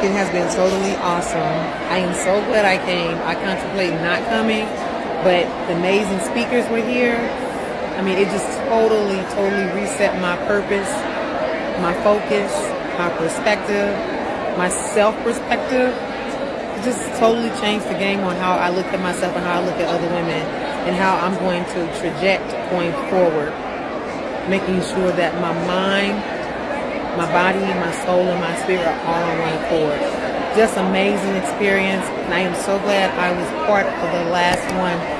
It has been totally awesome. I am so glad I came. I contemplate not coming, but the amazing speakers were here. I mean, it just totally, totally reset my purpose, my focus, my perspective, my self-perspective. It just totally changed the game on how I look at myself and how I look at other women and how I'm going to traject going forward, making sure that my mind, my body, and my soul, and my spirit are all on one accord. Just amazing experience, and I am so glad I was part of the last one